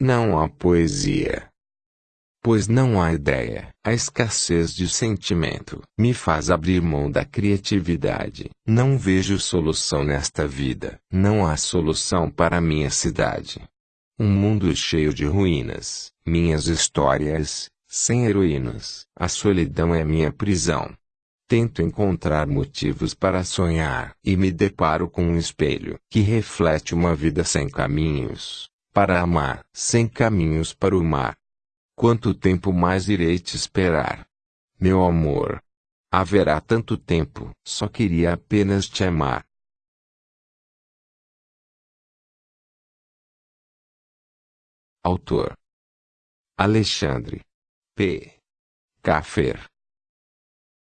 não há poesia. Pois não há ideia. A escassez de sentimento me faz abrir mão da criatividade. Não vejo solução nesta vida. Não há solução para minha cidade. Um mundo cheio de ruínas. Minhas histórias, sem heroínas. A solidão é minha prisão. Tento encontrar motivos para sonhar e me deparo com um espelho que reflete uma vida sem caminhos para amar, sem caminhos para o mar. Quanto tempo mais irei te esperar? Meu amor. Haverá tanto tempo, só queria apenas te amar. Autor Alexandre P. Caffer